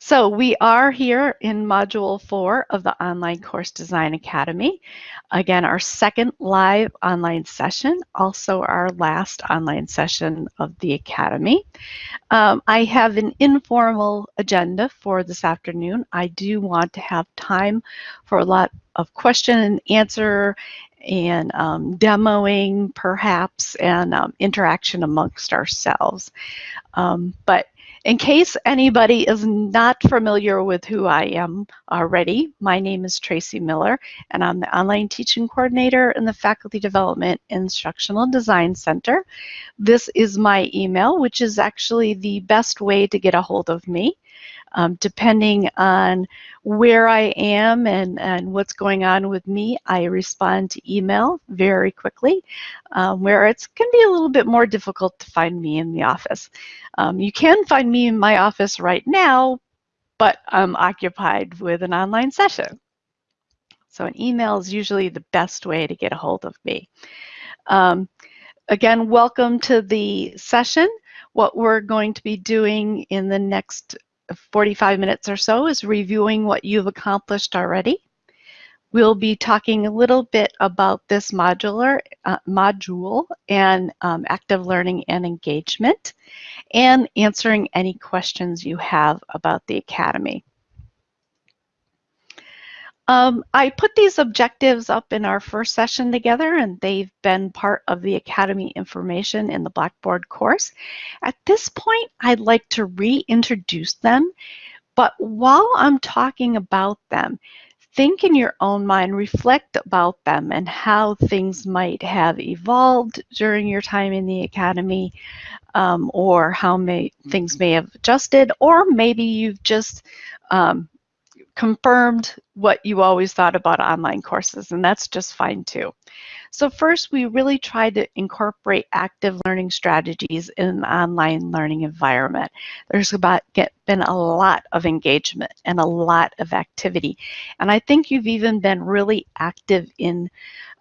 So we are here in Module 4 of the Online Course Design Academy. Again, our second live online session, also our last online session of the Academy. Um, I have an informal agenda for this afternoon. I do want to have time for a lot of question and answer and um, demoing perhaps and um, interaction amongst ourselves. Um, but in case anybody is not familiar with who I am already, my name is Tracy Miller, and I'm the Online Teaching Coordinator in the Faculty Development Instructional Design Center. This is my email, which is actually the best way to get a hold of me. Um, depending on where I am and, and what's going on with me, I respond to email very quickly, um, where it can be a little bit more difficult to find me in the office. Um, you can find me in my office right now, but I'm occupied with an online session. So an email is usually the best way to get a hold of me. Um, again, welcome to the session. What we're going to be doing in the next 45 minutes or so is reviewing what you've accomplished already. We'll be talking a little bit about this modular uh, module and um, active learning and engagement and answering any questions you have about the Academy. Um, I put these objectives up in our first session together and they've been part of the Academy information in the Blackboard course. At this point, I'd like to reintroduce them, but while I'm talking about them, think in your own mind, reflect about them and how things might have evolved during your time in the Academy um, or how may, things may have adjusted, or maybe you've just um, confirmed what you always thought about online courses, and that's just fine too. So first, we really tried to incorporate active learning strategies in an online learning environment. There's about get, been a lot of engagement and a lot of activity. And I think you've even been really active in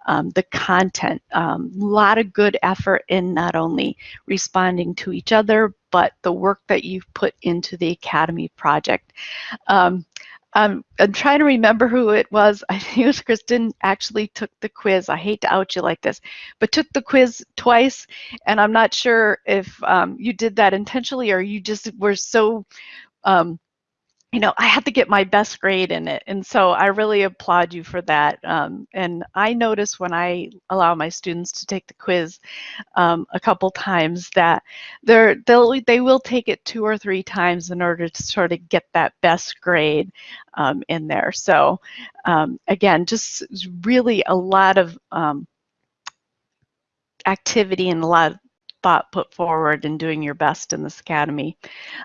um, the content. A um, lot of good effort in not only responding to each other, but the work that you've put into the Academy project. Um, um, I'm trying to remember who it was. I think it was Kristen actually took the quiz. I hate to out you like this, but took the quiz twice. And I'm not sure if um, you did that intentionally or you just were so um, you know, I had to get my best grade in it. And so I really applaud you for that. Um, and I notice when I allow my students to take the quiz um, a couple times that they're, they'll, they will take it two or three times in order to sort of get that best grade um, in there. So um, again, just really a lot of um, activity and a lot of put forward in doing your best in this academy.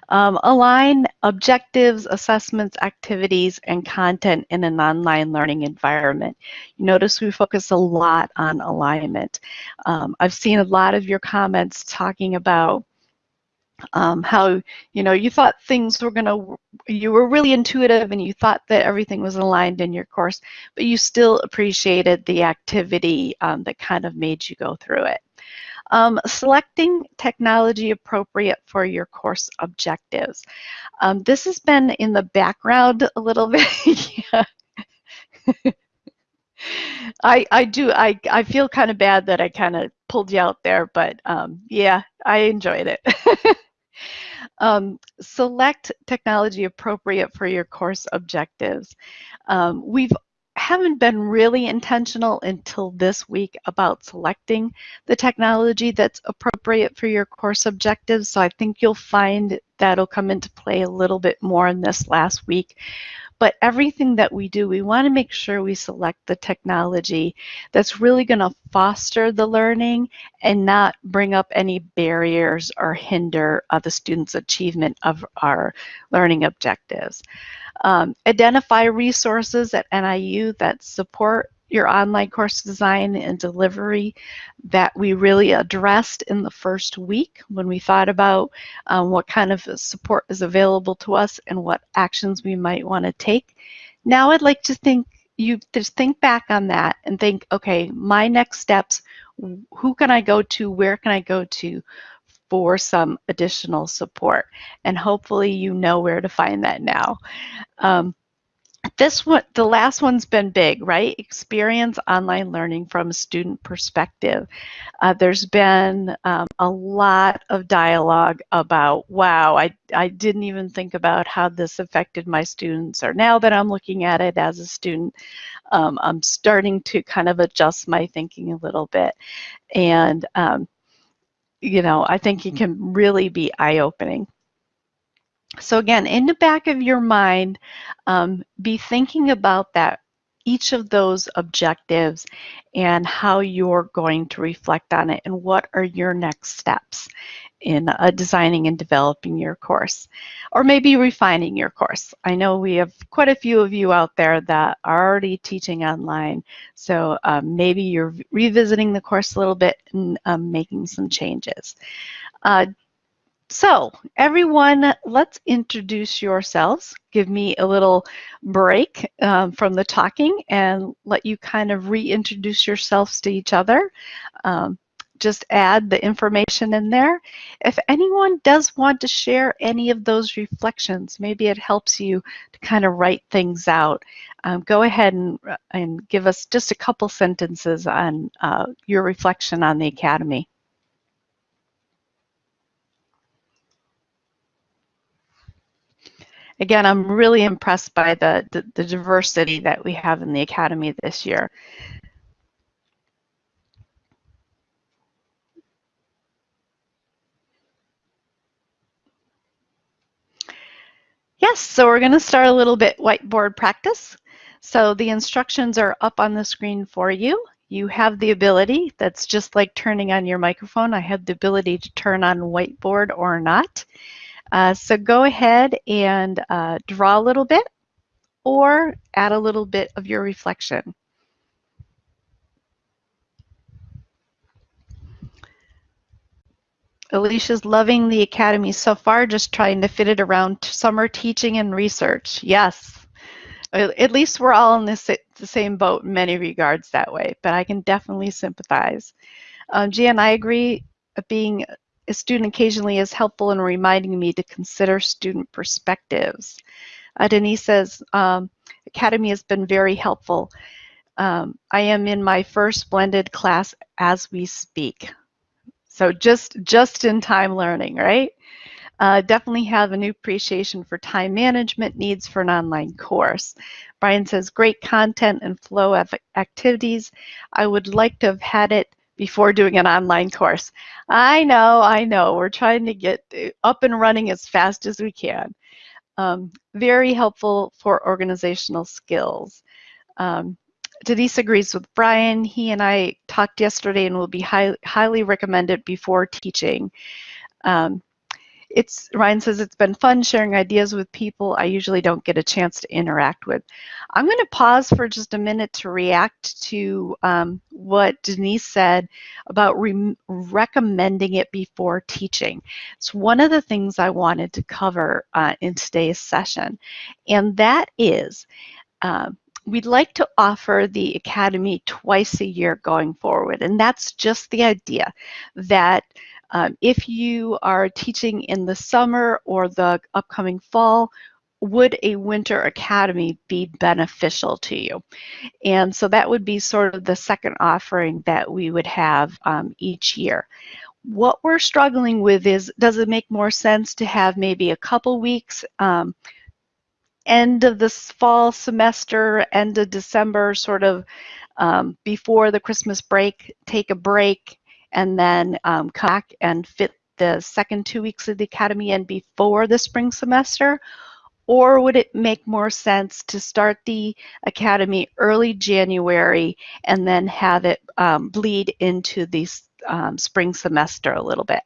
Um, align objectives, assessments, activities, and content in an online learning environment. You notice we focus a lot on alignment. Um, I've seen a lot of your comments talking about um, how you know you thought things were going to you were really intuitive and you thought that everything was aligned in your course but you still appreciated the activity um, that kind of made you go through it um, selecting technology appropriate for your course objectives. Um, this has been in the background a little bit. I, I do, I, I feel kind of bad that I kind of pulled you out there, but um, yeah, I enjoyed it. Um, select technology appropriate for your course objectives. Um, we've haven't been really intentional until this week about selecting the technology that's appropriate for your course objectives. So I think you'll find that'll come into play a little bit more in this last week. But everything that we do, we want to make sure we select the technology that's really going to foster the learning and not bring up any barriers or hinder the student's achievement of our learning objectives. Um, identify resources at NIU that support your online course design and delivery that we really addressed in the first week when we thought about um, what kind of support is available to us and what actions we might want to take. Now I'd like to think you just think back on that and think, okay, my next steps, who can I go to, where can I go to for some additional support. And hopefully you know where to find that now. Um, this one, the last one's been big, right? Experience online learning from a student perspective. Uh, there's been um, a lot of dialogue about, wow, I, I didn't even think about how this affected my students, or now that I'm looking at it as a student, um, I'm starting to kind of adjust my thinking a little bit. And, um, you know, I think it can really be eye-opening. So again, in the back of your mind, um, be thinking about that, each of those objectives and how you're going to reflect on it and what are your next steps in uh, designing and developing your course or maybe refining your course. I know we have quite a few of you out there that are already teaching online, so um, maybe you're revisiting the course a little bit and um, making some changes. Uh, so everyone, let's introduce yourselves. Give me a little break um, from the talking and let you kind of reintroduce yourselves to each other. Um, just add the information in there. If anyone does want to share any of those reflections, maybe it helps you to kind of write things out. Um, go ahead and, and give us just a couple sentences on uh, your reflection on the Academy. Again, I'm really impressed by the, the, the diversity that we have in the Academy this year. Yes, so we're going to start a little bit whiteboard practice. So the instructions are up on the screen for you. You have the ability, that's just like turning on your microphone. I have the ability to turn on whiteboard or not. Uh, so go ahead and uh, draw a little bit or add a little bit of your reflection. Alicia's loving the Academy so far, just trying to fit it around summer teaching and research. Yes, at least we're all in this, the same boat in many regards that way, but I can definitely sympathize. Um, I agree being a student occasionally is helpful in reminding me to consider student perspectives. Uh, Denise says, um, Academy has been very helpful. Um, I am in my first blended class as we speak. So just, just in time learning, right? Uh, definitely have a new appreciation for time management needs for an online course. Brian says, great content and flow of activities. I would like to have had it before doing an online course. I know, I know. We're trying to get up and running as fast as we can. Um, very helpful for organizational skills. Um, Denise agrees with Brian. He and I talked yesterday and will be high, highly recommended before teaching. Um, it's Ryan says it's been fun sharing ideas with people I usually don't get a chance to interact with. I'm going to pause for just a minute to react to um, what Denise said about re recommending it before teaching. It's one of the things I wanted to cover uh, in today's session, and that is uh, we'd like to offer the Academy twice a year going forward, and that's just the idea that um, if you are teaching in the summer or the upcoming fall, would a winter academy be beneficial to you? And so that would be sort of the second offering that we would have um, each year. What we're struggling with is, does it make more sense to have maybe a couple weeks, um, end of this fall semester, end of December, sort of um, before the Christmas break, take a break, and then um, come back and fit the second two weeks of the academy in before the spring semester? Or would it make more sense to start the academy early January and then have it um, bleed into the um, spring semester a little bit?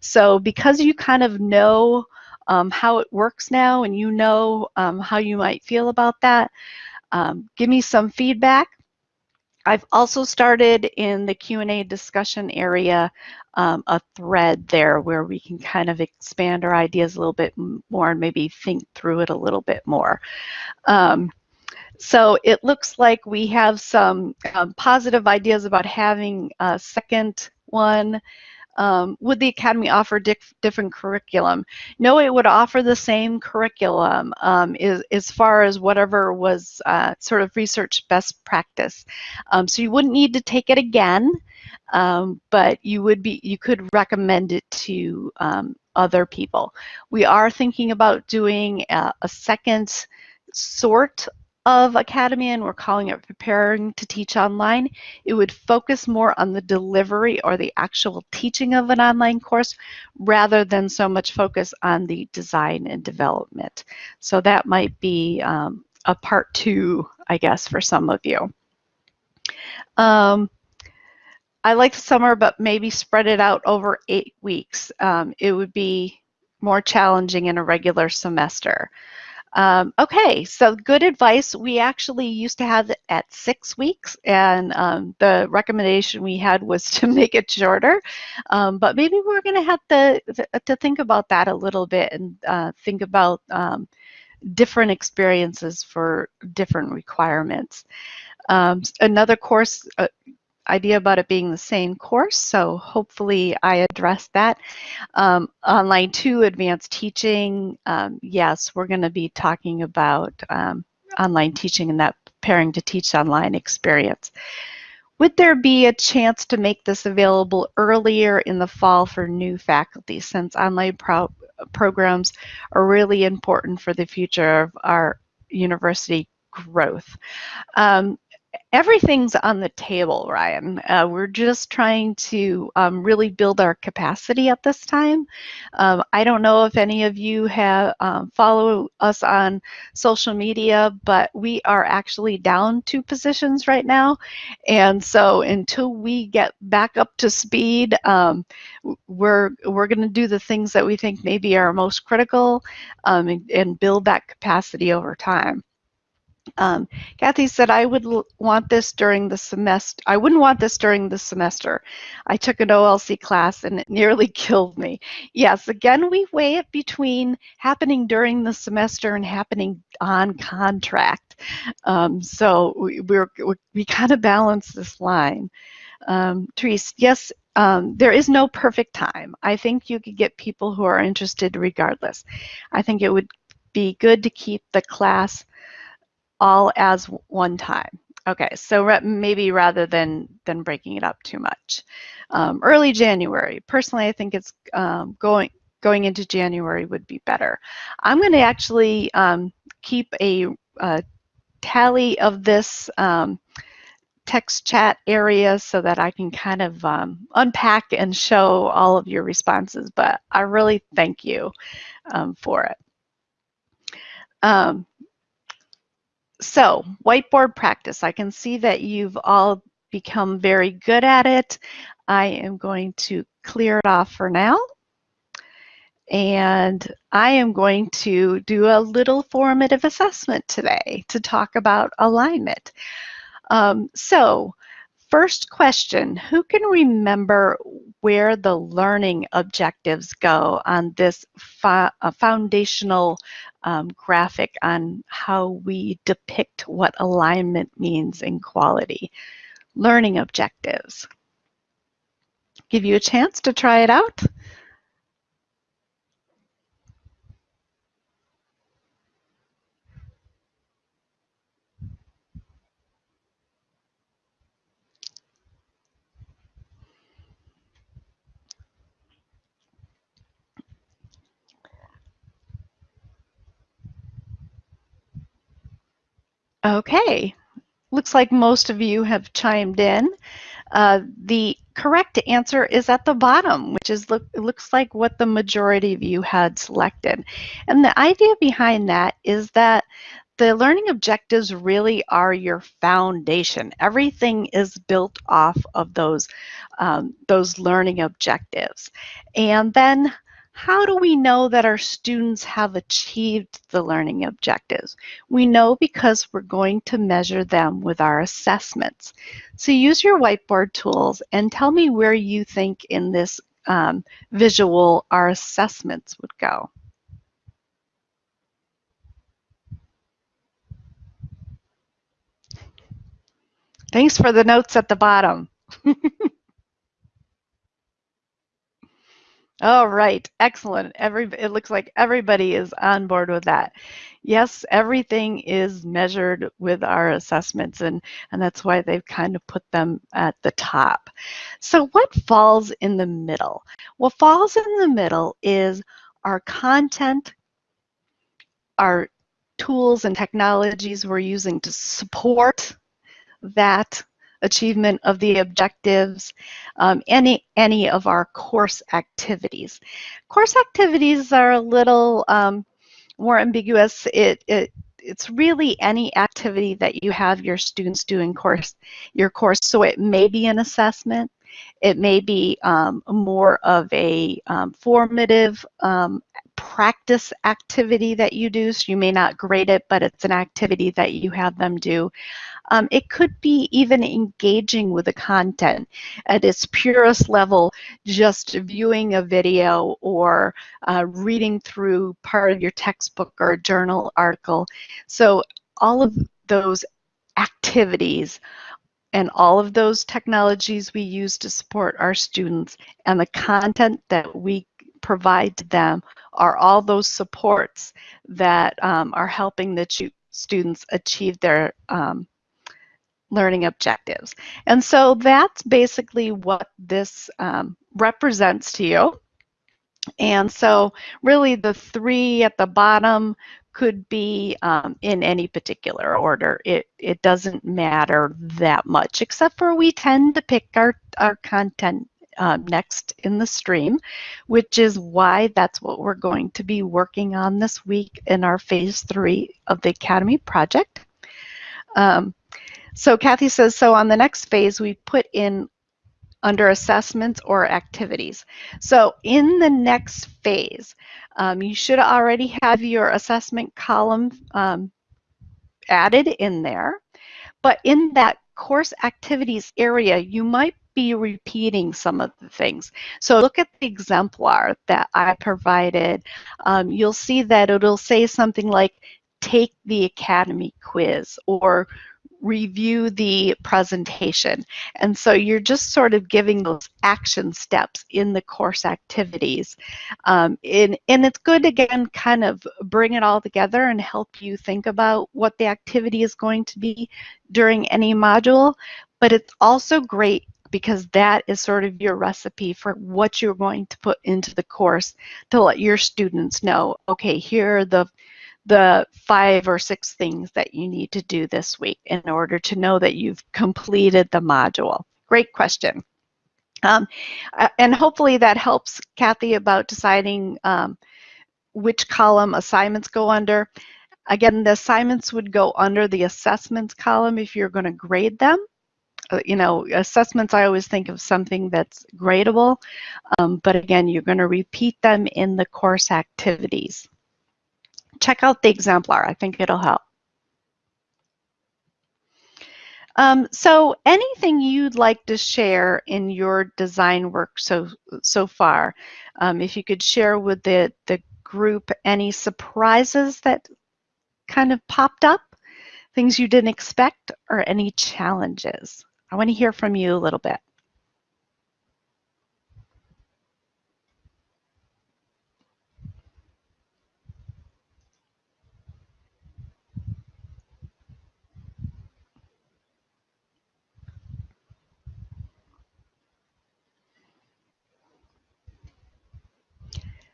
So because you kind of know um, how it works now and you know um, how you might feel about that, um, give me some feedback. I've also started in the Q&A discussion area um, a thread there where we can kind of expand our ideas a little bit more and maybe think through it a little bit more. Um, so it looks like we have some um, positive ideas about having a second one. Um, would the Academy offer different curriculum? No, it would offer the same curriculum um, is, as far as whatever was uh, sort of research best practice. Um, so you wouldn't need to take it again, um, but you would be you could recommend it to um, other people. We are thinking about doing a, a second sort of Academy and we're calling it Preparing to Teach Online, it would focus more on the delivery or the actual teaching of an online course rather than so much focus on the design and development. So that might be um, a part two, I guess, for some of you. Um, I like the summer, but maybe spread it out over eight weeks. Um, it would be more challenging in a regular semester. Um, okay, so good advice. We actually used to have it at six weeks, and um, the recommendation we had was to make it shorter. Um, but maybe we're going to have to, to think about that a little bit and uh, think about um, different experiences for different requirements. Um, another course, uh, idea about it being the same course, so hopefully I addressed that. Um, online 2, advanced teaching, um, yes, we're going to be talking about um, online teaching and that pairing to teach online experience. Would there be a chance to make this available earlier in the fall for new faculty since online pro programs are really important for the future of our university growth? Um, everything's on the table, Ryan. Uh, we're just trying to um, really build our capacity at this time. Um, I don't know if any of you have um, follow us on social media, but we are actually down two positions right now. And so until we get back up to speed, um, we're, we're going to do the things that we think maybe are most critical um, and, and build that capacity over time. Um, Kathy said, I would want this during the semester. I wouldn't want this during the semester. I took an OLC class and it nearly killed me. Yes, again, we weigh it between happening during the semester and happening on contract. Um, so we, we're, we kind of balance this line. Um, Therese, yes, um, there is no perfect time. I think you could get people who are interested regardless. I think it would be good to keep the class all as one time. Okay, so maybe rather than, than breaking it up too much. Um, early January, personally I think it's um, going, going into January would be better. I'm going to actually um, keep a, a, tally of this um, text chat area so that I can kind of um, unpack and show all of your responses, but I really thank you um, for it. Um, so whiteboard practice, I can see that you've all become very good at it. I am going to clear it off for now. And I am going to do a little formative assessment today to talk about alignment. Um, so first question, who can remember where the learning objectives go on this uh, foundational um, graphic on how we depict what alignment means in quality? Learning objectives. Give you a chance to try it out. Okay, looks like most of you have chimed in. Uh, the correct answer is at the bottom, which is look, looks like what the majority of you had selected. And the idea behind that is that the learning objectives really are your foundation. Everything is built off of those, um, those learning objectives. And then how do we know that our students have achieved the learning objectives? We know because we're going to measure them with our assessments. So use your whiteboard tools and tell me where you think in this um, visual our assessments would go. Thanks for the notes at the bottom. All right, excellent. Every it looks like everybody is on board with that. Yes, everything is measured with our assessments, and and that's why they've kind of put them at the top. So what falls in the middle? What falls in the middle is our content, our tools and technologies we're using to support that achievement of the objectives, um, any, any of our course activities. Course activities are a little um, more ambiguous. It, it, it's really any activity that you have your students do in course, your course. So it may be an assessment, it may be um, more of a um, formative um, practice activity that you do. So you may not grade it, but it's an activity that you have them do. Um, it could be even engaging with the content at its purest level, just viewing a video or uh, reading through part of your textbook or journal article. So all of those activities and all of those technologies we use to support our students and the content that we provide to them are all those supports that um, are helping the students achieve their um, learning objectives. And so that's basically what this um, represents to you. And so really the three at the bottom could be um, in any particular order. It, it doesn't matter that much, except for we tend to pick our, our content uh, next in the stream, which is why that's what we're going to be working on this week in our phase three of the Academy project. Um, so Kathy says, so on the next phase, we put in under assessments or activities. So in the next phase, um, you should already have your assessment column um, added in there. But in that course activities area, you might be repeating some of the things. So look at the exemplar that I provided. Um, you'll see that it'll say something like, take the Academy quiz or review the presentation. And so you're just sort of giving those action steps in the course activities. Um, and, and it's good, again, kind of bring it all together and help you think about what the activity is going to be during any module. But it's also great because that is sort of your recipe for what you're going to put into the course to let your students know, okay, here are the the five or six things that you need to do this week in order to know that you've completed the module? Great question. Um, uh, and hopefully that helps Kathy about deciding um, which column assignments go under. Again, the assignments would go under the assessments column if you're going to grade them. Uh, you know, assessments, I always think of something that's gradable, um, but again, you're going to repeat them in the course activities check out the exemplar. I think it'll help. Um, so anything you'd like to share in your design work so so far, um, if you could share with the, the group any surprises that kind of popped up, things you didn't expect, or any challenges. I want to hear from you a little bit.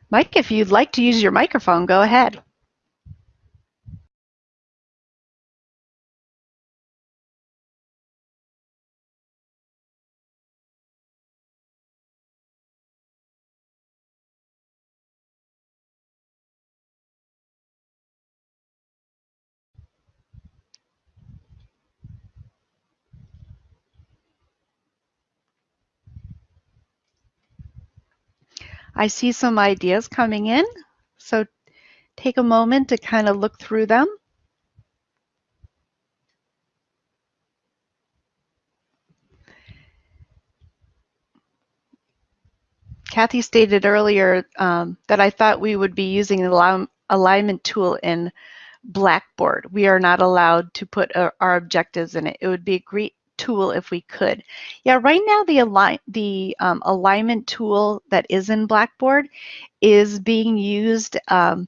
Mike, if you'd like to use your microphone, go ahead. I see some ideas coming in, so take a moment to kind of look through them. Kathy stated earlier um, that I thought we would be using an alignment tool in Blackboard. We are not allowed to put our, our objectives in it. It would be great tool if we could. Yeah, right now the, align the um, alignment tool that is in Blackboard is being used um,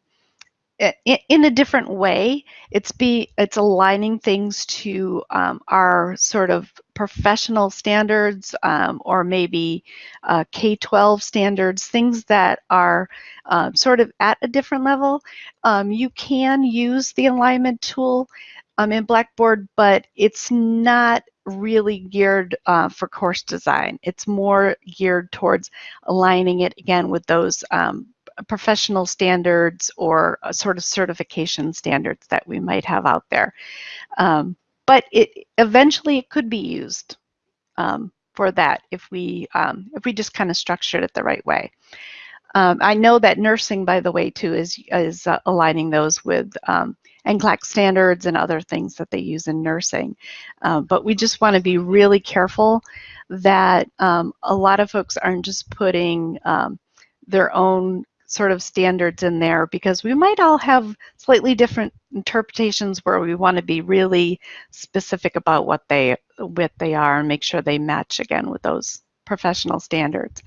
in a different way. It's be it's aligning things to um, our sort of professional standards um, or maybe uh, K-12 standards, things that are uh, sort of at a different level. Um, you can use the alignment tool um, in Blackboard, but it's not really geared uh, for course design. It's more geared towards aligning it again with those um, professional standards or sort of certification standards that we might have out there. Um, but it eventually it could be used um, for that if we um, if we just kind of structured it the right way. Um, I know that nursing, by the way, too, is is uh, aligning those with um, NCLEX standards and other things that they use in nursing. Uh, but we just want to be really careful that um, a lot of folks aren't just putting um, their own sort of standards in there because we might all have slightly different interpretations where we want to be really specific about what they what they are and make sure they match again with those professional standards.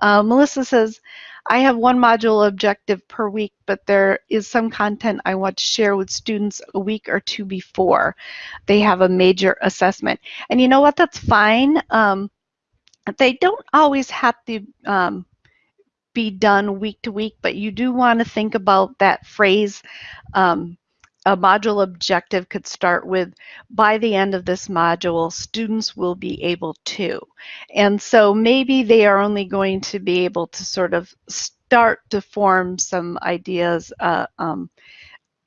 Uh, Melissa says, I have one module objective per week, but there is some content I want to share with students a week or two before they have a major assessment. And you know what, that's fine. Um, they don't always have to um, be done week to week, but you do want to think about that phrase. Um, a module objective could start with, by the end of this module, students will be able to. And so maybe they are only going to be able to sort of start to form some ideas. Uh, um,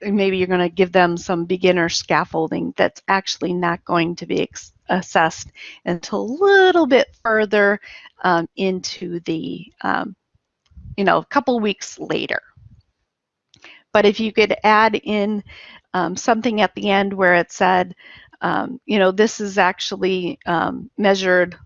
maybe you're going to give them some beginner scaffolding that's actually not going to be assessed until a little bit further um, into the um, you know, a couple weeks later. But if you could add in um, something at the end where it said, um, you know, this is actually um, measured,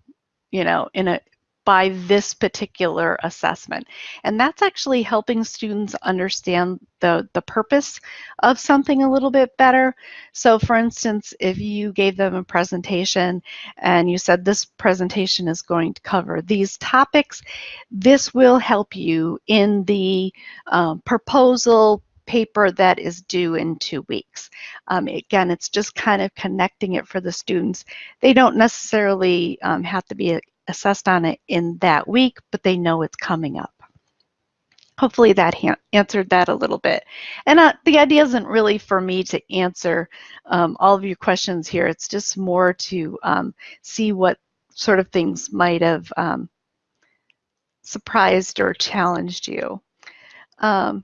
you know, in a by this particular assessment. And that's actually helping students understand the, the purpose of something a little bit better. So for instance, if you gave them a presentation and you said this presentation is going to cover these topics, this will help you in the um, proposal paper that is due in two weeks. Um, again, it's just kind of connecting it for the students. They don't necessarily um, have to be assessed on it in that week, but they know it's coming up. Hopefully that answered that a little bit. And uh, the idea isn't really for me to answer um, all of your questions here. It's just more to um, see what sort of things might have um, surprised or challenged you. Um,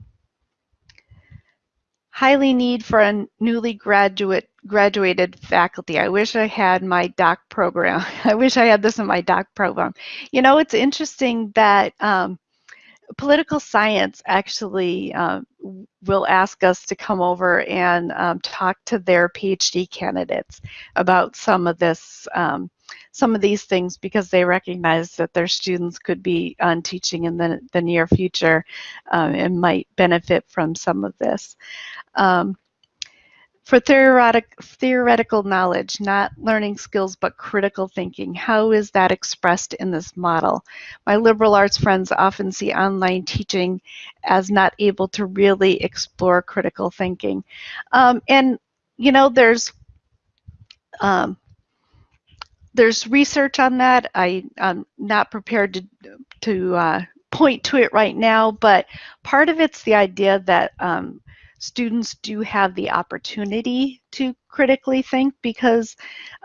highly need for a newly graduate graduated faculty. I wish I had my doc program. I wish I had this in my doc program. You know, it's interesting that um, political science actually uh, will ask us to come over and um, talk to their PhD candidates about some of this, um, some of these things because they recognize that their students could be on teaching in the, the near future um, and might benefit from some of this. Um, for theoretic, theoretical knowledge, not learning skills, but critical thinking, how is that expressed in this model? My liberal arts friends often see online teaching as not able to really explore critical thinking. Um, and, you know, there's um, there's research on that. I, am not prepared to, to uh, point to it right now, but part of it's the idea that um, students do have the opportunity to critically think because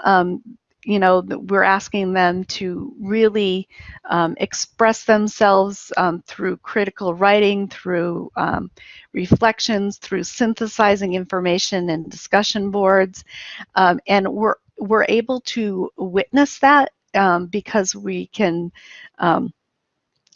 um, you know, we're asking them to really um, express themselves um, through critical writing, through um, reflections, through synthesizing information and discussion boards. Um, and we're, we're able to witness that um, because we can um,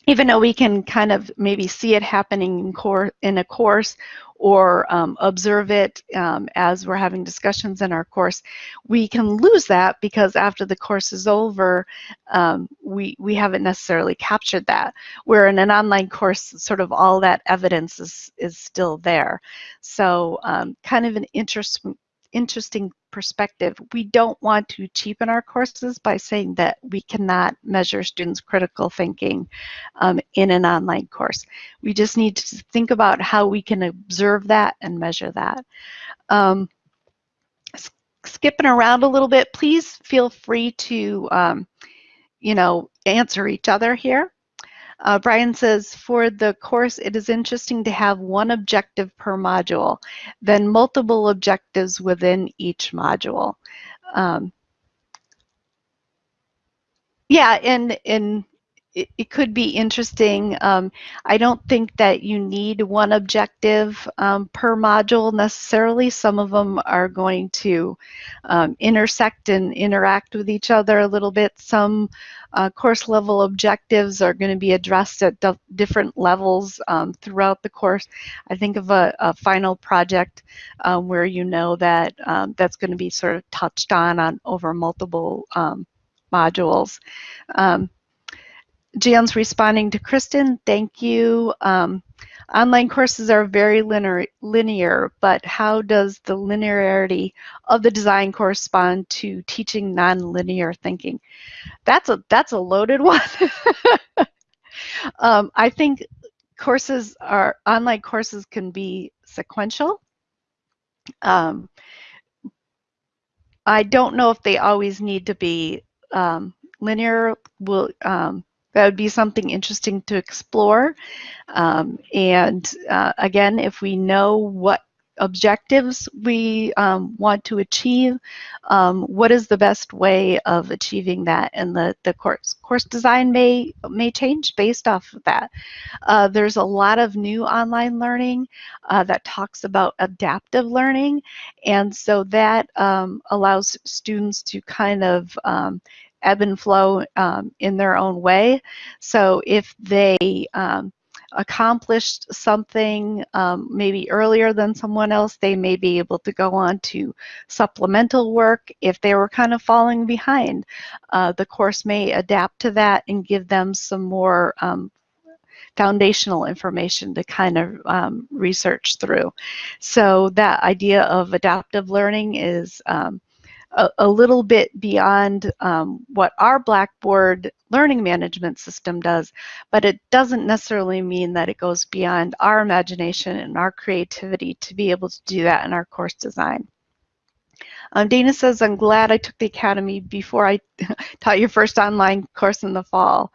even though we can kind of maybe see it happening in, core, in a course or um, observe it um, as we're having discussions in our course, we can lose that because after the course is over, um, we, we haven't necessarily captured that. Where in an online course, sort of all that evidence is, is still there. So um, kind of an interest, interesting perspective. We don't want to cheapen our courses by saying that we cannot measure students' critical thinking um, in an online course. We just need to think about how we can observe that and measure that. Um, skipping around a little bit, please feel free to, um, you know, answer each other here. Uh, Brian says, for the course, it is interesting to have one objective per module, then multiple objectives within each module. Um, yeah, and, and it, it could be interesting. Um, I don't think that you need one objective um, per module necessarily. Some of them are going to um, intersect and interact with each other a little bit. Some uh, course level objectives are going to be addressed at different levels um, throughout the course. I think of a, a final project um, where you know that um, that's going to be sort of touched on on over multiple modules. Um, Jan's responding to Kristen, thank you. Um, online courses are very linear, linear, but how does the linearity of the design correspond to teaching nonlinear thinking? That's a that's a loaded one. um, I think courses are online courses can be sequential. Um, I don't know if they always need to be um, linear. Will um, that would be something interesting to explore. Um, and uh, again, if we know what objectives we um, want to achieve, um, what is the best way of achieving that? And the, the course, course design may, may change based off of that. Uh, there's a lot of new online learning uh, that talks about adaptive learning. And so that um, allows students to kind of um, ebb and flow um, in their own way. So if they um, accomplished something um, maybe earlier than someone else, they may be able to go on to supplemental work. If they were kind of falling behind, uh, the course may adapt to that and give them some more um, foundational information to kind of um, research through. So that idea of adaptive learning is um, a, a little bit beyond um, what our Blackboard learning management system does, but it doesn't necessarily mean that it goes beyond our imagination and our creativity to be able to do that in our course design. Um, Dana says, I'm glad I took the Academy before I taught your first online course in the fall,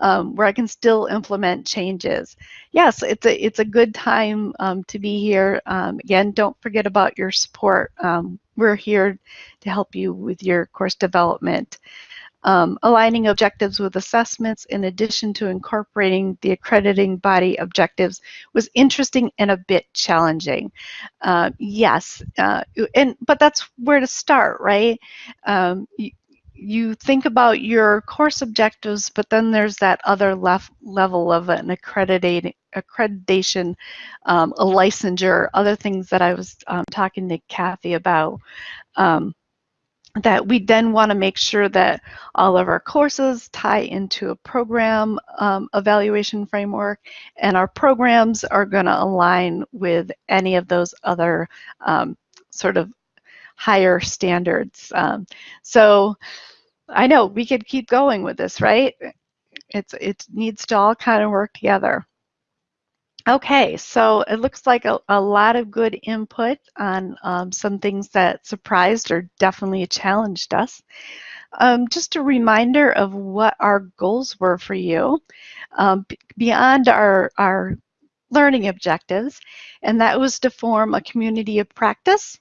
um, where I can still implement changes. Yes, it's a, it's a good time um, to be here. Um, again, don't forget about your support. Um, we're here to help you with your course development um, aligning objectives with assessments in addition to incorporating the accrediting body objectives was interesting and a bit challenging. Uh, yes, uh, and but that's where to start, right? Um, you, think about your course objectives, but then there's that other left level of an accreditation, accreditation um, a licensure, other things that I was um, talking to Kathy about. Um, that we then want to make sure that all of our courses tie into a program um, evaluation framework and our programs are going to align with any of those other um, sort of higher standards. Um, so I know we could keep going with this, right? It's, it needs to all kind of work together. Okay, so it looks like a, a lot of good input on um, some things that surprised or definitely challenged us. Um, just a reminder of what our goals were for you um, beyond our, our learning objectives, and that was to form a community of practice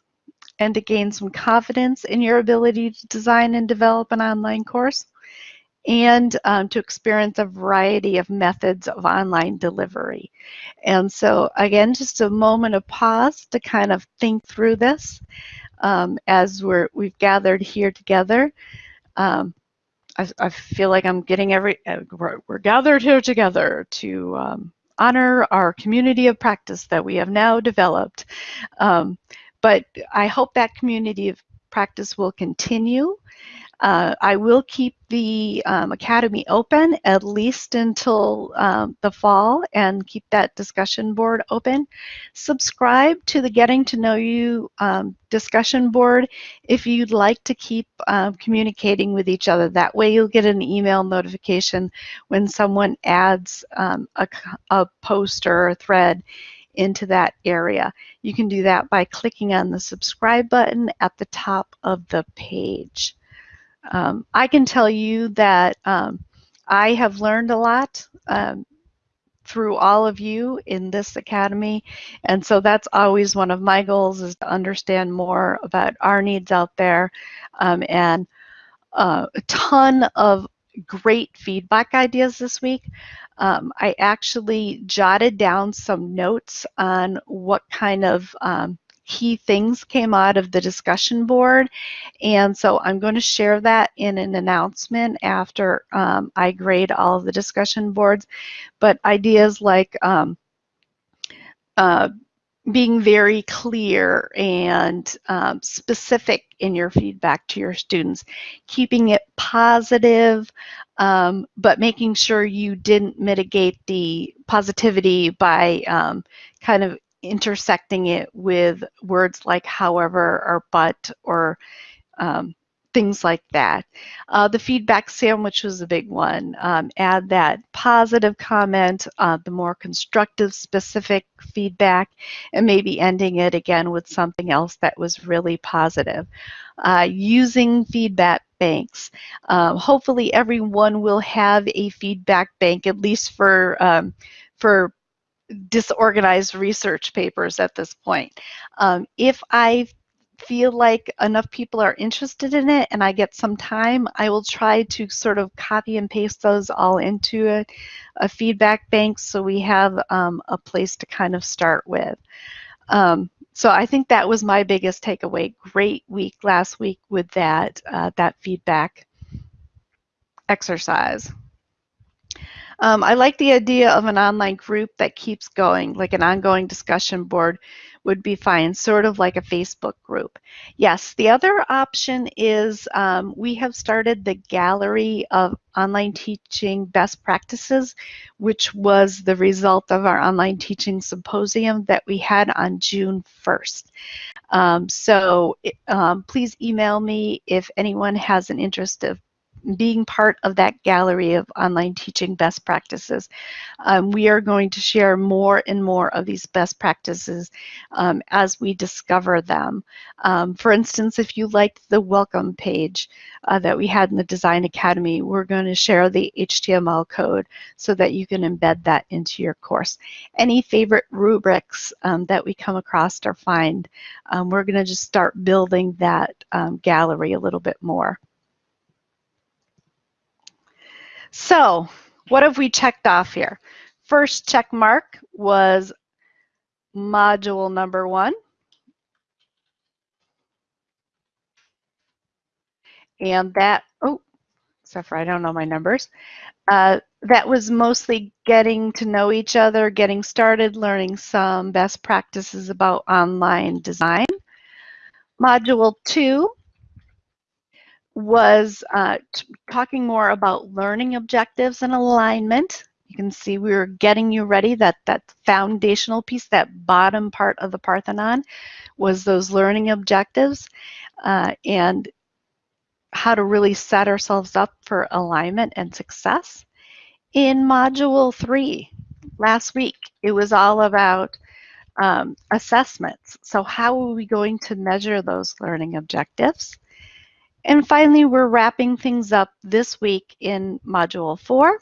and to gain some confidence in your ability to design and develop an online course and um, to experience a variety of methods of online delivery. And so again, just a moment of pause to kind of think through this um, as we're, we've gathered here together. Um, I, I, feel like I'm getting every, uh, we're, we're gathered here together to um, honor our community of practice that we have now developed. Um, but I hope that community of practice will continue Uh, I will keep the um, Academy open at least until um, the fall and keep that discussion board open. Subscribe to the Getting to Know You um, discussion board if you'd like to keep um, communicating with each other. That way you'll get an email notification when someone adds um, a, a post or a thread into that area. You can do that by clicking on the subscribe button at the top of the page. Um, I can tell you that um, I have learned a lot um, through all of you in this academy. And so that's always one of my goals is to understand more about our needs out there um, and uh, a ton of great feedback ideas this week. Um, I actually jotted down some notes on what kind of um, key things came out of the discussion board. And so I'm going to share that in an announcement after um, I grade all of the discussion boards. But ideas like um, uh, being very clear and um, specific in your feedback to your students, keeping it positive, um, but making sure you didn't mitigate the positivity by um, kind of intersecting it with words like however or but or um, things like that. Uh, the feedback sandwich was a big one. Um, add that positive comment, uh, the more constructive specific feedback, and maybe ending it again with something else that was really positive. Uh, using feedback banks. Um, hopefully everyone will have a feedback bank, at least for, um, for disorganized research papers at this point. Um, if I feel like enough people are interested in it and I get some time, I will try to sort of copy and paste those all into a, a feedback bank so we have um, a place to kind of start with. Um, so I think that was my biggest takeaway. Great week last week with that, uh, that feedback exercise. Um, I like the idea of an online group that keeps going, like an ongoing discussion board would be fine, sort of like a Facebook group. Yes, the other option is um, we have started the gallery of online teaching best practices, which was the result of our online teaching symposium that we had on June 1st. Um, so um, please email me if anyone has an interest of being part of that gallery of online teaching best practices. Um, we are going to share more and more of these best practices um, as we discover them. Um, for instance, if you liked the welcome page uh, that we had in the Design Academy, we're going to share the HTML code so that you can embed that into your course. Any favorite rubrics um, that we come across or find, um, we're going to just start building that um, gallery a little bit more. So what have we checked off here? First check mark was module number one. And that, oh, except for I don't know my numbers. Uh, that was mostly getting to know each other, getting started, learning some best practices about online design. Module two was uh, talking more about learning objectives and alignment. You can see we were getting you ready. That, that foundational piece, that bottom part of the Parthenon, was those learning objectives uh, and how to really set ourselves up for alignment and success. In Module 3, last week, it was all about um, assessments. So how are we going to measure those learning objectives? And finally, we're wrapping things up this week in Module 4.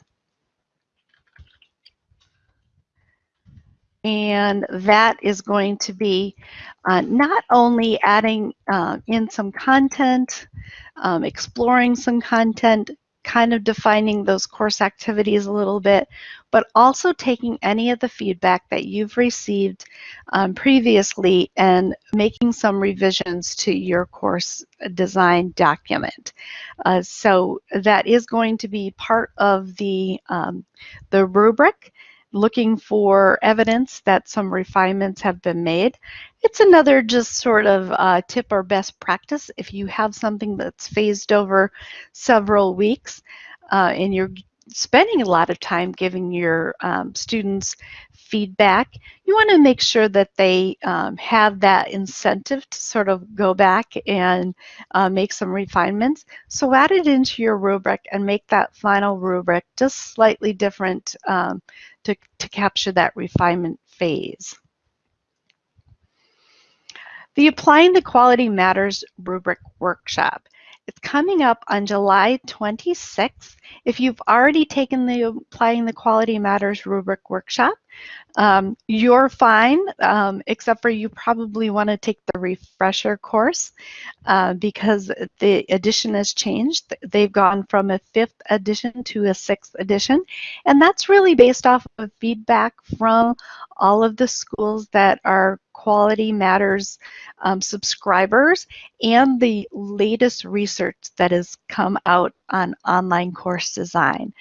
And that is going to be uh, not only adding uh, in some content, um, exploring some content, kind of defining those course activities a little bit, but also taking any of the feedback that you've received um, previously and making some revisions to your course design document. Uh, so that is going to be part of the, um, the rubric looking for evidence that some refinements have been made. It's another just sort of uh, tip or best practice. If you have something that's phased over several weeks uh, and you're spending a lot of time giving your um, students feedback, you want to make sure that they um, have that incentive to sort of go back and uh, make some refinements. So add it into your rubric and make that final rubric just slightly different um, to, to capture that refinement phase. The Applying the Quality Matters rubric workshop. It's coming up on July 26th. If you've already taken the Applying the Quality Matters rubric workshop, um, you're fine, um, except for you probably want to take the refresher course uh, because the edition has changed. They've gone from a fifth edition to a sixth edition, and that's really based off of feedback from all of the schools that are Quality Matters um, subscribers and the latest research that has come out on online course design.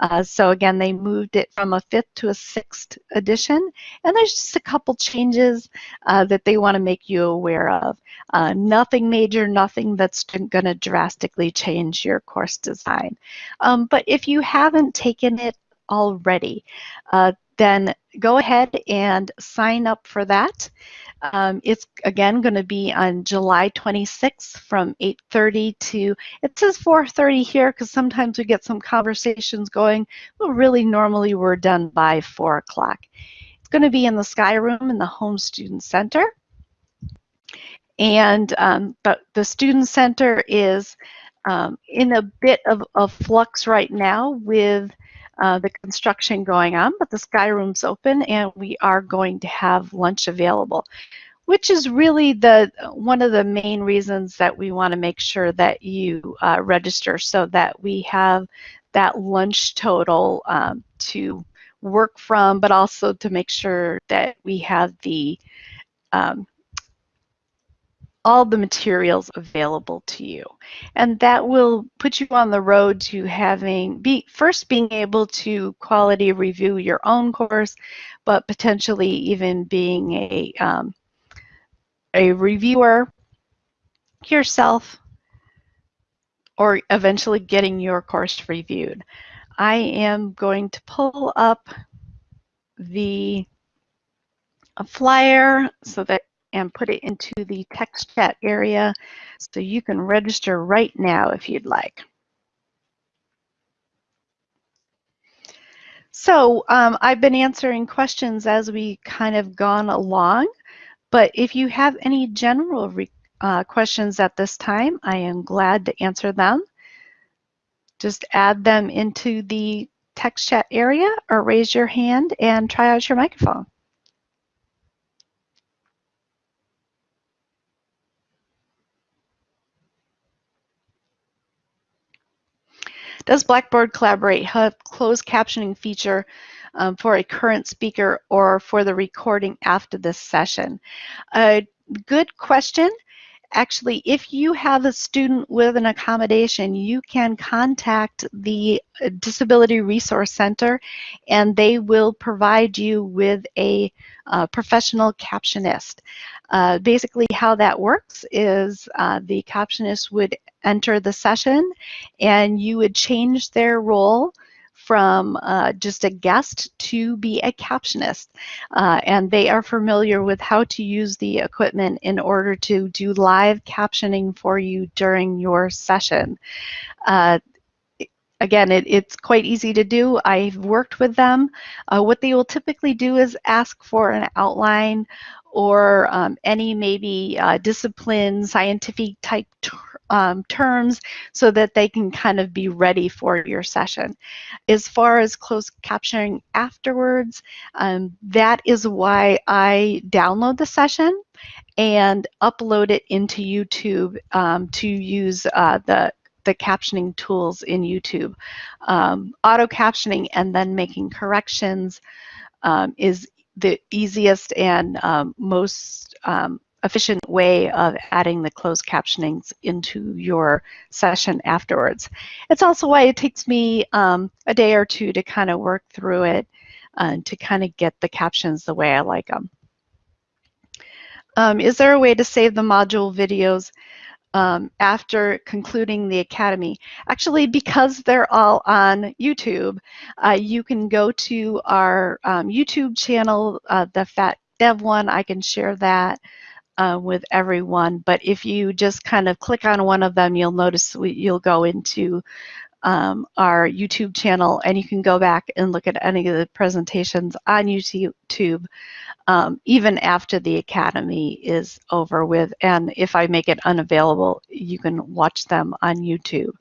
Uh, so again, they moved it from a fifth to a sixth edition, and there's just a couple changes uh, that they want to make you aware of. Uh, nothing major, nothing that's going to drastically change your course design. Um, but if you haven't taken it already, uh, then go ahead and sign up for that. Um, it's again going to be on July 26th from 8.30 to, it says 4.30 here because sometimes we get some conversations going, but really normally we're done by 4 o'clock. It's going to be in the Sky Room in the Home Student Center. And um, but the Student Center is um, in a bit of, a flux right now with uh, the construction going on, but the Sky Room's open and we are going to have lunch available, which is really the one of the main reasons that we want to make sure that you uh, register so that we have that lunch total um, to work from, but also to make sure that we have the um, all the materials available to you. And that will put you on the road to having, be first being able to quality review your own course, but potentially even being a, um, a reviewer yourself or eventually getting your course reviewed. I am going to pull up the a flyer so that and put it into the text chat area so you can register right now if you'd like. So um, I've been answering questions as we kind of gone along, but if you have any general uh, questions at this time, I am glad to answer them. Just add them into the text chat area or raise your hand and try out your microphone. Does Blackboard Collaborate have closed captioning feature um, for a current speaker or for the recording after this session? A good question. Actually, if you have a student with an accommodation, you can contact the uh, Disability Resource Center and they will provide you with a uh, professional captionist. Uh, basically how that works is uh, the captionist would enter the session and you would change their role from uh, just a guest to be a captionist. Uh, and they are familiar with how to use the equipment in order to do live captioning for you during your session. Uh, again, it, it's quite easy to do. I've worked with them. Uh, what they will typically do is ask for an outline or um, any maybe uh, discipline, scientific type ter um, terms so that they can kind of be ready for your session. As far as closed captioning afterwards, um, that is why I download the session and upload it into YouTube um, to use uh, the the captioning tools in YouTube. Um, auto captioning and then making corrections um, is the easiest and um, most efficient way of adding the closed captionings into your session afterwards. It's also why it takes me um, a day or two to kind of work through it. uh, to kind of get the captions the way I like them. Um, is there a way to save the module videos um, after concluding the academy? Actually, because they're all on YouTube, uh, you can go to our um, YouTube channel, uh, the Fat Dev one. I can share that uh, with everyone. But if you just kind of click on one of them, you'll notice we, you'll go into um, our YouTube channel and you can go back and look at any of the presentations on YouTube um, even after the academy is over with. And if I make it unavailable, you can watch them on YouTube.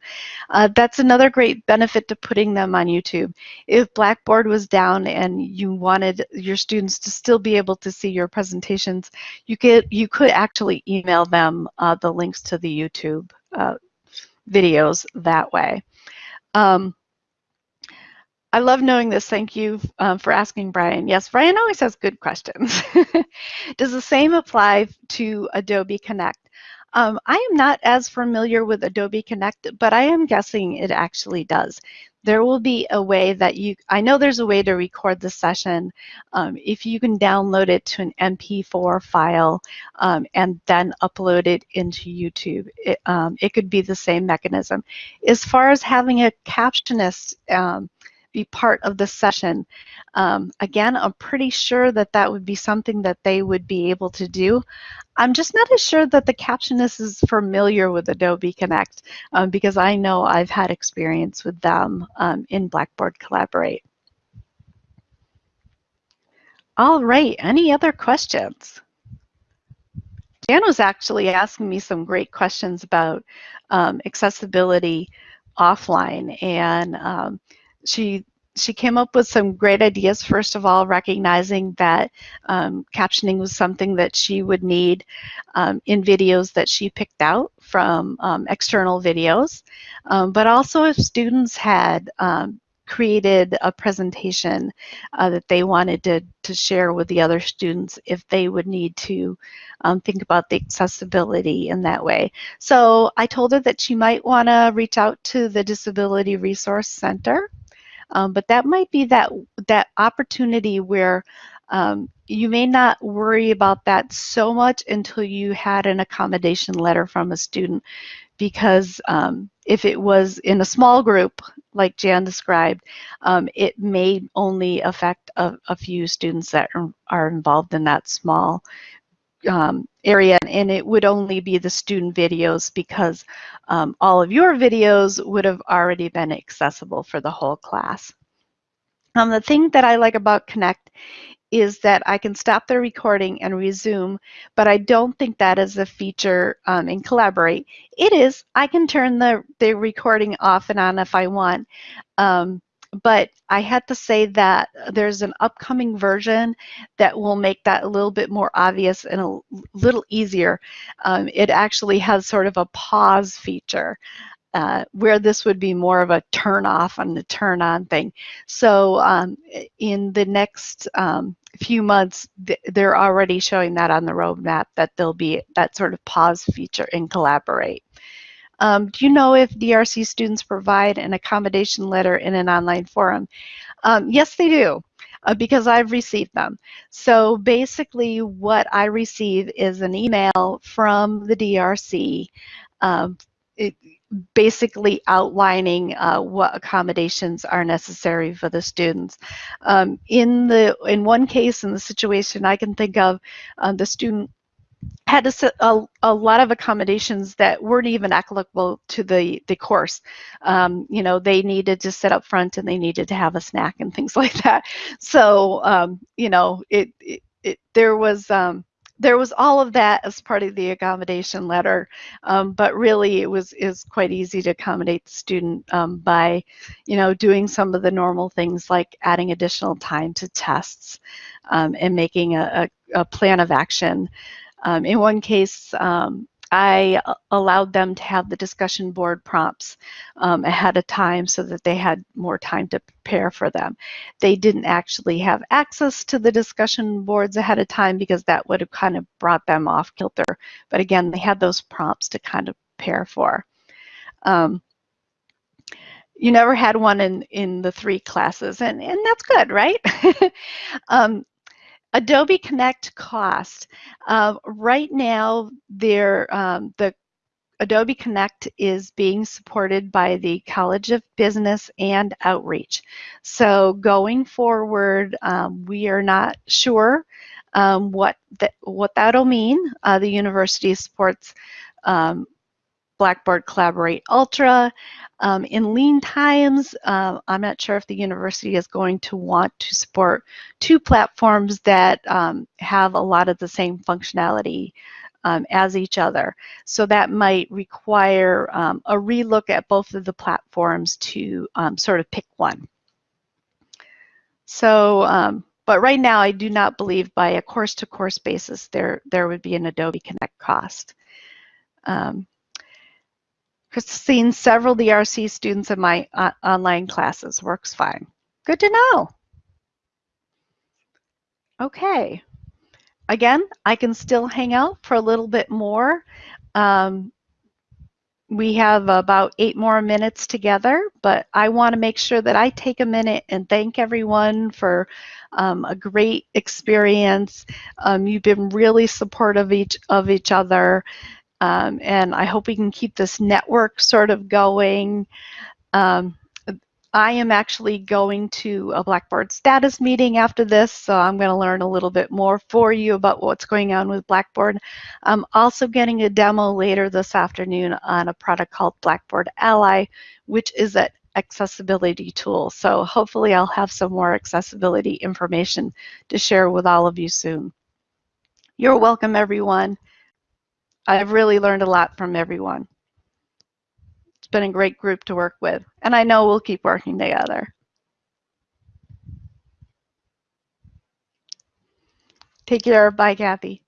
Uh, that's another great benefit to putting them on YouTube. If Blackboard was down and you wanted your students to still be able to see your presentations, you could, you could actually email them uh, the links to the YouTube uh, videos that way. Um, I love knowing this. Thank you um, for asking, Brian. Yes, Brian always has good questions. Does the same apply to Adobe Connect? Um, I am not as familiar with Adobe Connect, but I am guessing it actually does. There will be a way that you, I know there's a way to record the session. Um, if you can download it to an MP4 file um, and then upload it into YouTube, it, um, it, could be the same mechanism. As far as having a captionist, um, be part of the session. Um, again, I'm pretty sure that that would be something that they would be able to do. I'm just not as sure that the captionist is familiar with Adobe Connect um, because I know I've had experience with them um, in Blackboard Collaborate. All right, any other questions? Dan was actually asking me some great questions about um, accessibility offline and um, she she came up with some great ideas. First of all, recognizing that um, captioning was something that she would need um, in videos that she picked out from um, external videos, um, but also if students had um, created a presentation uh, that they wanted to, to share with the other students if they would need to um, think about the accessibility in that way. So I told her that she might want to reach out to the Disability Resource Center um, but that might be that, that opportunity where um, you may not worry about that so much until you had an accommodation letter from a student because um, if it was in a small group, like Jan described, um, it may only affect a, a, few students that are, are involved in that small um, area and it would only be the student videos because um, all of your videos would have already been accessible for the whole class. Um, the thing that I like about Connect is that I can stop the recording and resume, but I don't think that is a feature um, in Collaborate. It is. I can turn the, the recording off and on if I want. Um, but I had to say that there's an upcoming version that will make that a little bit more obvious and a little easier. Um, it actually has sort of a pause feature. Uh, where this would be more of a turn off and a turn on thing. So um, in the next um, few months, th they're already showing that on the roadmap that there'll be that sort of pause feature in Collaborate. Um, do you know if DRC students provide an accommodation letter in an online forum? Um, yes, they do. Uh, because I've received them. So basically what I receive is an email from the DRC um, it, basically outlining uh, what accommodations are necessary for the students. Um, in the in one case, in the situation I can think of, uh, the student had a, a, a, lot of accommodations that weren't even applicable to the, the course. Um, you know, they needed to sit up front and they needed to have a snack and things like that. So, um, you know, it, it, it there was um, there was all of that as part of the accommodation letter, um, but really it was is quite easy to accommodate the student um, by, you know, doing some of the normal things like adding additional time to tests um, and making a, a, a, plan of action. Um, in one case, um, I allowed them to have the discussion board prompts um, ahead of time so that they had more time to prepare for them. They didn't actually have access to the discussion boards ahead of time because that would have kind of brought them off kilter. But again, they had those prompts to kind of prepare for. Um, you never had one in, in the three classes, and, and that's good, right? um, Adobe Connect cost. Uh, right now, there, um, the Adobe Connect is being supported by the College of Business and Outreach. So going forward, um, we are not sure um, what, that, what that'll mean. Uh, the university supports um, Blackboard Collaborate Ultra. Um, in lean times, uh, I'm not sure if the university is going to want to support two platforms that um, have a lot of the same functionality um, as each other. So that might require um, a relook at both of the platforms to um, sort of pick one. So, um, but right now I do not believe by a course-to-course -course basis there, there would be an Adobe Connect cost. Um, seen several DRC students in my uh, online classes. Works fine. Good to know. Okay. Again, I can still hang out for a little bit more. Um, we have about eight more minutes together, but I want to make sure that I take a minute and thank everyone for um, a great experience. Um, you've been really supportive each of each other. Um, and I hope we can keep this network sort of going. Um, I am actually going to a Blackboard status meeting after this, so I'm going to learn a little bit more for you about what's going on with Blackboard. I'm also getting a demo later this afternoon on a product called Blackboard Ally, which is an accessibility tool. So hopefully I'll have some more accessibility information to share with all of you soon. You're welcome, everyone. I've really learned a lot from everyone. It's been a great group to work with, and I know we'll keep working together. Take care. Bye, Kathy.